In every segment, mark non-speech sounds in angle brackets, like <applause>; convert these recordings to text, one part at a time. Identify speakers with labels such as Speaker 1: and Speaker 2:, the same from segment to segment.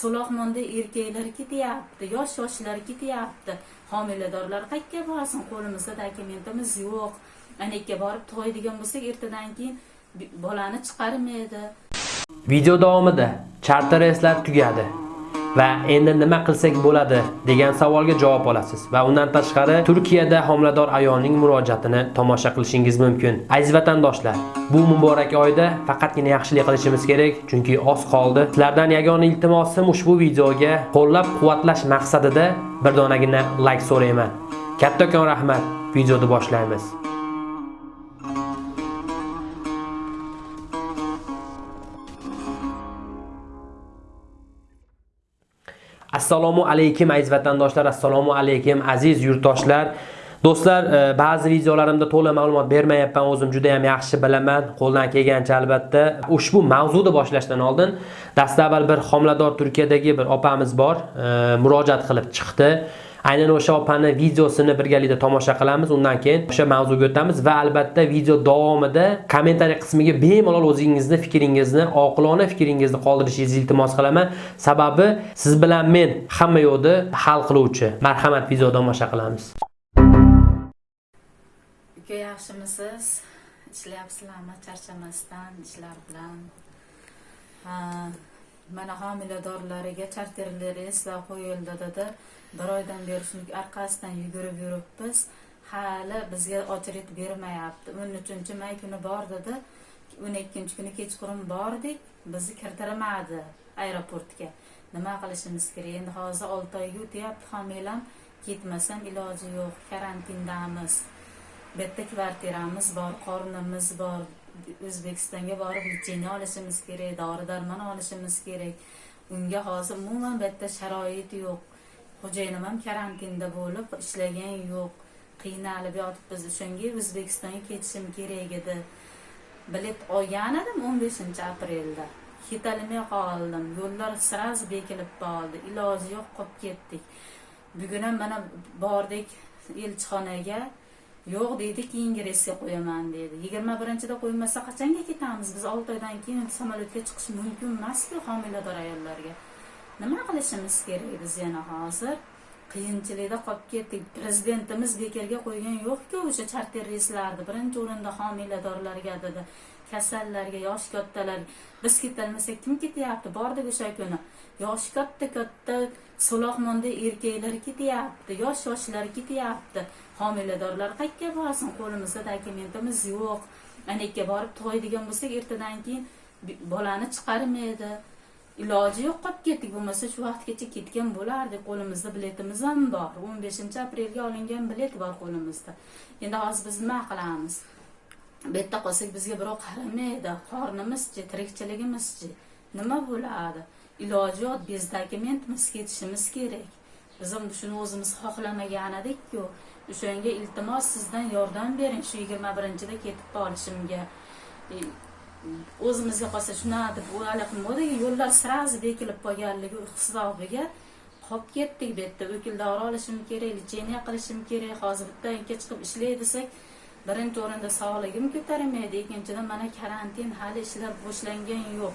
Speaker 1: so'loqmonda erkaklar ketyapti yosh yoshlar ketyapti. Homiladorlar qayerga borsin? Qo'limizda dokumentimiz yo'q. Anakka borib to'ydigan bo'lsak ertadan keyin bolani chiqarmaydi
Speaker 2: Video davomida charter reyslar tugadi. Va endi nima qilsak bo'ladi degan savolga javob olasiz va undan tashqari Turkiyada homilador ayolning murojaatini tomosha qilishingiz mumkin. Aziz vatandoshlar, bu muborak oyda faqatgina yaxshilik qilishimiz kerak, chunki oz qoldi. Sizlardan yagona iltimosim ushbu videoga qo'llab-quvvatlash maqsadida bir donagina like so'rayman. Kattakon rahmat. Videoni boshlaymiz. Assalomu alaykum aziz vatandoshlar, assalomu alaykum aziz yurtdoshlar. Do'stlar, e, ba'zi videolarimda to'la ma'lumot bermayapman, o'zim juda ham yaxshi bilaman. Qo'ldan kelgancha albatta. Ushbu mavzuni boshlashdan oldin dastavval bir homilador Turkiyadagi bir opamiz bor, e, murojaat qilib chiqdi. Aynan o'sha opani videosini birgalikda tomosha qilamiz. Undan keyin o'sha mavzuga o'tamiz va albatta video davomida kommentariy qismiga bemalol o'zingizni fikringizni, oqilona fikringizni qoldirishingizni iltimos qilaman. Sababi siz bilan men hamma yo'qni hal qiluvchi. Marhamat, video tomosha qilamiz.
Speaker 1: uka yaxshimisiz ishlayapsizlarmi charchamasdan ishlar bilan ha mana homiladorlariga charterli reyslar qo'yildi dedi. Bir oydan beri shuni orqasidan yugurib yuribmiz. Hali bizga очередь bermayapti. O'n uchinchi may kuni bor dedi. O'n ikkinchi kuni kechqurun bordik bizni kirdirmadi aeroportga. Nima qilishimiz kerak? Endi hozir olti oyga o'tyapti homilam. Ketmasam iloji yo'q. Karantindamiz. Bitta kvartiramiz bor qornimiz bor. O'zbekistonga borib lecheniya olishimiz kerak dori darmon olishimiz kerak. Unga hozir umuman bitta sharoit yo'q. Xo'jayinim ham karantinda bo'lib ishlagan yo'q. Qiynalib yotibmiz. O'shanga o'zbekistonga ketishim kerak edi. Bilet olgan edim o'n beshinchi aprelda. Ketolmay qoldim. Yo'llar сразу bekilib qoldi. Iloji yo'q qolib ketdik. Bugun ham mana bordik elchixonaga yo'q deydi keyingi reysga qo'yaman dedi yigirma birinchida qo'ymasa qachonga ketamiz? Biz olti oydan keyin samolyotga chiqish mumkin emasku homilador ayollarga. Nima qilishimiz kerak biz yana hozir? Qiyinchilikda qolib ketdik. Prezidentimiz bekorga qo'ygan yo'qku o'sha charter reyslarni birinchi o'rinda homiladorlarga dedi. Kasallarga yoshi kattalarga. Biz ketolmasak kim ketyapti? Bordik o'sha kuni. Yoshi katta katta so'loqmonda erkaklar ketyapti yosh yoshlar ketyapti homiladorlar qayerga borsin? Qo'limizda dokumentimiz yo'q. Anakka borib to'ydigan bo'lsak ertadan keyin bolani chiqarmaydi. Iloji yo'q qolib ketdik. Bo'lmasa shu vaqtgacha ketgan bo'lardik. Qo'limizda biletimiz ham bor. O'n beshinchi aprelga olingan bilet bor qo'limizda. Endi hozir biz nima qilamiz? Bu yerda qolsak bizga birov qaramaydi. Qornimizchi tirikchiligimizchi. Nima bo'ladi? Iloji yo'q bez dokumentimiz ketishimiz kerak. Biz ham shuni o'zimiz xohlamagan edikku o'shanga iltimos sizdan yordam bering shu yigirma birinchida ketib qolishimga e, o'zimizga qolsa shunaqa deb o'yladim yo'llar сразу bekilib qolganligi hisobiga qolib ketdik bu yerda. O'kildori olishim kerak лечение qilishim kerak hozir bittaga chiqib ishlay desak birinchi o'rinda sog'ligim ko'tarmaydi ikkinchidan mana karantin hali ishlar boshlangan yo'q.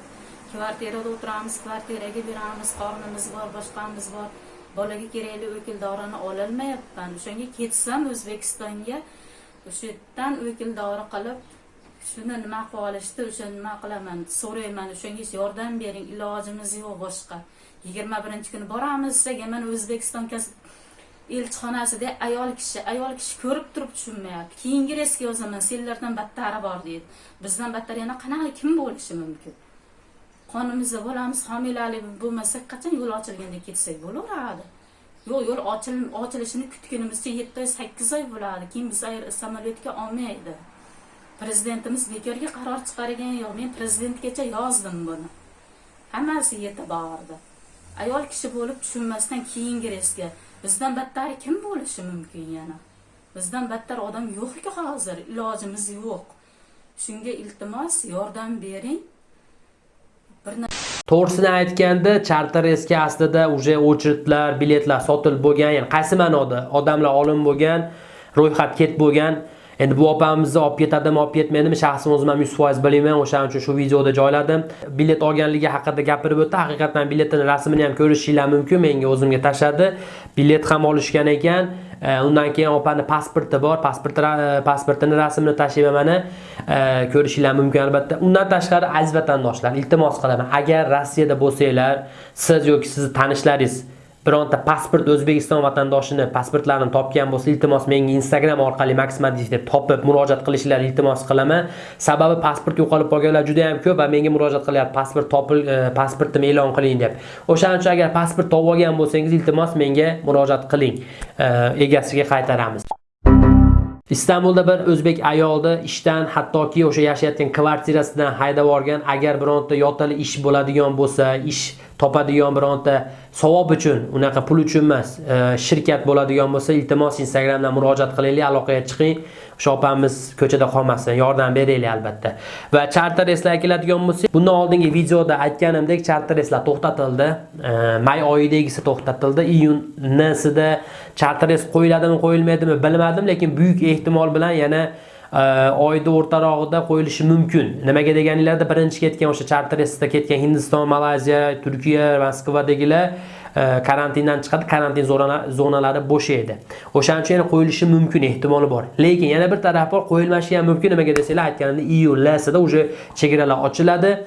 Speaker 1: Kvartirada o'tiramiz kvartiraga beramiz qornimiz bor boshqamiz bor. Bolaga kerakli o'kildorini ololmayapman o'shanga ketsam o'zbekistonga o'sha yerdan o'kildori qilib shuni nima qilib olishdi o'sha nima qilaman so'rayman. O'shanga yordam bering ilojimiz yo'q boshqa. Yigirma birinchi kuni boramiz desak mana o'zbekiston kas- elchixonasida ayol kishi ayol kishi ko'rib turib tushunmayapti. Keyingi reysga yozaman senlardan battari bor deydi. Bizdan battar yana qanaqa kim bo'lishi mumkin? Qonimizda bolamiz homilalik bo'lmasa qachon yo'l ochilganda ketsak bo'laveradi? Yo'q yo'l ochilishini kutgunimizcha yetti oy sakkiz oy bo'ladi. Keyin biz samolyotga olmaydi. Prezidentimiz bekorga qaror chiqargan yo'q. Men prezidentgacha yozdim buni. Hammasi yetib bordi. Ayol kishi bo'lib tushunmasdan keyingi reysga bizdan battari kim bo'lishi mumkin yana? Bizdan battar odam yo'qku hozir. Ilojimiz yo'q. Shunga iltimos yordam bering.
Speaker 2: To'g'risini aytganda charter reysga aslida уже очередlar, biletlar sotilib bo'lgan, ya'ni qaysi ma'noda odamlar olim bo'lgan, ro'yxat ket bo'lgan. Endi bu opamizni olib ketadimi olib ketmaydimi shaxsan o'zim ham yuz foiz bilmayman o'shaning uchun shu videoda joyladim. Bilet olganligi haqida gapirib o'tdi. Haqiqatdan biletini rasmini ham ko'rishinglar mumkin menga o'zimga tashladi bilet ham olishgan ekan. E, undan keyin opani pasporti bor pasporti e, pasportini rasmini tashlayman mana e, ko'rishinglar mumkin albatta. Undan tashqari aziz vatandoshlar iltimos qilaman agar rossiyada bo'lsanglar siz yoki sizni tanishlaringiz bironta pasport O'zbekiston vatandoshini pasportlarini topgan bo'lsa, iltimos menga Instagram orqali Maximadiv deb topib murojaat qilishlarini iltimos qilaman. Sababi pasport yo'qolib qolganlar juda ham ko'p va menga murojaat qilyapti, pasport topil, e, pasportimi e'lon qiling deb. O'shaning uchun agar pasport topib olgan bo'lsangiz, iltimos menga murojaat qiling. E, egasiga qaytaramiz. Istanbulda bir o'zbek ayolni ishdan hattoki o'sha yashayotgan kvartirasidan haydab yuborgan agar bironta yotali ish bo'ladigan bo'lsa, ish topadigan bironta savob uchun unaqa pul uchun emas e, shirkat bo'ladigan bo'lsa iltimos instagramdan murojaat qilinglar aloqaga chiqing. O'sha opamiz ko'chada qolmasin yordam beraylik albatta. Va charter reyslar keladigan bo'lsa, bundan oldingi videoda aytganimdek charter reyslar to'xtatildi. E, may oyidagisi to'xtatildi. Iyun nisida charter reys qo'yiladimi qo'yilmaydimi bilmadim lekin buyuk ehtimol bilan yana oyni o'rtarog'ida qo'yilishi mumkin. Nimaga deganinglarda birinchi ketgan o'sha charter reysda ketgan hindiston malayziya turkiya moskvadagilar e, karantindan chiqadi. Karantin zonalari bo'sh edi. O'shaning uchun yana qo'yilishi mumkin ehtimoli bor. Lekin yana bir taraf bor qo'yilmashi ham mumkin. Nimaga desanglar aytganimda iyul lasida uje chegaralar ochiladi.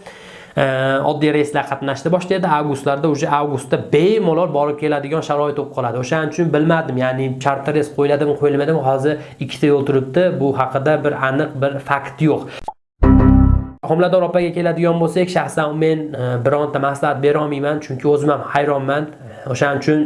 Speaker 2: Eh, oddiy reyslar qatnashni boshlaydi avgustlarda уже avgustda bemalol borib keladigan sharoit bo'lib qoladi. O'shaning uchun bilmadim ya'ni charter reys qo'yiladimi qo'yilmaydimi hozir ikkita yo'l turibdi. Bu haqida bir aniq bir fakt yo'q. Homilador opaga keladigan bo'lsak shaxsan men e, bironta maslahat berolmayman chunki o'zim ham hayronman. Eh, o'shaning uchun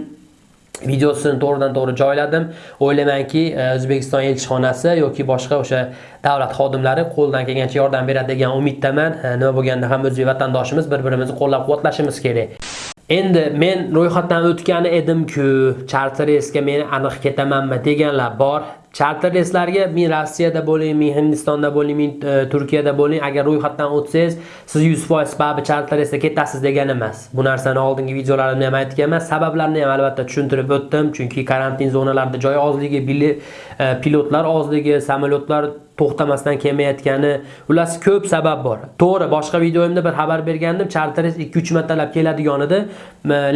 Speaker 2: videosini to'g'ridan to'g'ri joyladim. O'ylaymanki e, o'zbekiston elchixonasi yoki boshqa o'sha davlat xodimlari qo'ldan kelgancha yordam beradi degan umiddaman. E, nima bo'lganda ham o'zbek vatandoshimiz bir birimizni qo'llab quvvatlashimiz kerak. Endi men ro'yxatdan o'tgani edimku charter reysga men aniq ketamanmi deganlar bor. Charter reyslarga men rossiyada bo'ling men hindistonda bo'ling men e, turkiyada bo'ling agar ro'yxatdan o'tsangiz siz 100% baribir charter reysga ketasiz degani emas. Bu narsani oldingi videolarimda ham aytganman sabablarini ham albatta tushuntirib o'tdim. Chunki karantin zonalarida joy ozligi e, pilotlar ozligi samolyotlar to'xtamasdan kelmayotgani ular ko'p sabab bor. To'g'ri boshqa videoimda bir xabar bergandim charter reys 2-3 martalab keladigan edi.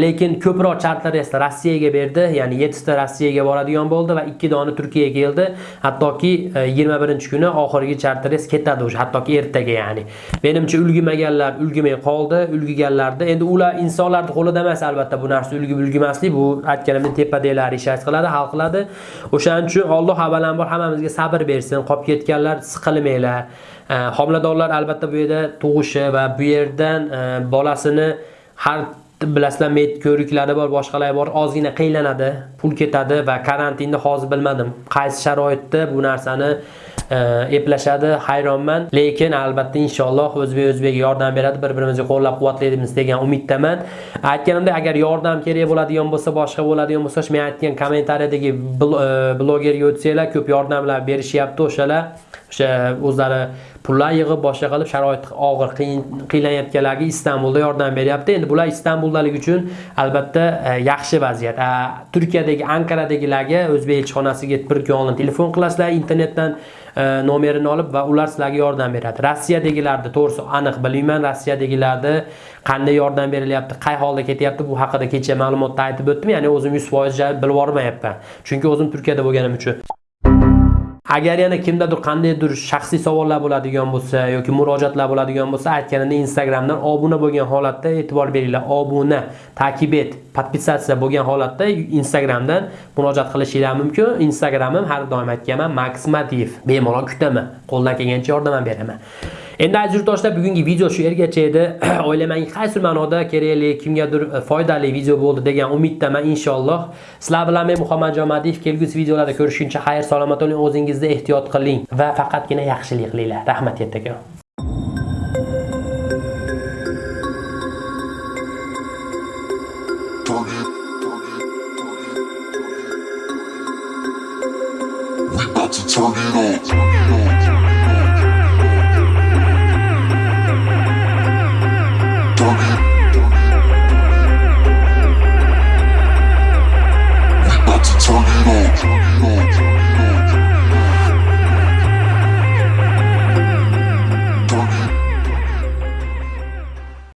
Speaker 2: Lekin ko'proq charter rossiyaga berdi ya'ni 7 ta rossiyaga boradigan bo'ldi va 2 dona turkiyaga keldi. Hattoki 21 e, kuni oxirgi charter reys ketadi уже hattoki ertaga ya'ni. Menimcha ulgimaganlar ulgimay qoldi ulgiganlarda endi ular insonlarni qo'lida emas albatta. Bu narsa ulgib ulgimaslik bu aytganimdek tepadagilari ish qiladi hal qiladi. O'shaning uchun Alloh avvalambor hammamizga sabr bersin qolib ketgan ketganlar siqilmanglar homiladorlar albatta bu yerda tug'ishi va bu yerdan e, bolasini har bilasizlar med ko'riklari bor boshqalar bor ozgina qiynaladi pul ketadi va karantinni hozir bilmadim. Qaysi sharoitda bu narsani E, eplashadi hayronman. Lekin albatta inshaalloh o'zbek o'zbek yordam beradi bir birimizni qo'llab quvvatlaymiz degan umiddaman. Aytganimdek agar yordam kerak bo'ladigan bo'lsa boshqa bo'ladigan bo'lsa men aytgan kommentariyadagi e, blogerga o'tsanglar ko'p yordamlar berishyapti o'shalar. O'sha o'zlari pullar yig'ib boshqa qilib sharoit og'ir qiynlanayotganlarga istanbulda yordam beryapti. Endi bular istanbuldalik uchun albatta e, yaxshi vaziyat. Turkiyadagi ankaradagilarga o'zbek elchixonasiga bir kun oldin telefon qilasizlar internetdan. E, nomerini olib va ular sizlarga yordam beradi. Rossiyadagilarni to'g'risi aniq bilmayman. Rossiyadagilarni qanday yordam berilyapti qay holda ketyapti bu haqida kecha ma'lumotda aytib o'tdim. Ya'ni o'zim yuz foiz bilib yubormayapman. Chunki o'zim turkiyada bo'lganim uchun. Agar yana kimdadir qandaydir shaxsiy savollar bo'ladigan bo'lsa yoki murojaatlar bo'ladigan bo'lsa aytganimdek instagramdan obuna bo'lgan holatda e'tibor beringlar. Obuna takib et podpisatsiya bo'lgan holatda instagramdan murojaat qilishinglar mumkin. Instagramim har doim aytganman max madiyev. Bemalol kutaman. Qo'ldan kelgancha yordam beraman. Endi aziz yurtdoshlar bugungi video shu yergacha edi. <clears throat> O'ylamang, qaysi ma'noda kerakli kimgadir foydali video bo'ldi degan umiddaman inshaalloh. Sizlar bilan men muhammadjon madiyev kelgusi videolarda ko'rishguncha xayr salomat bo'ling o'zingizni ehtiyot qiling va faqatgina yaxshilik qilinglar. Rahmat kattakon
Speaker 3: to turn it up.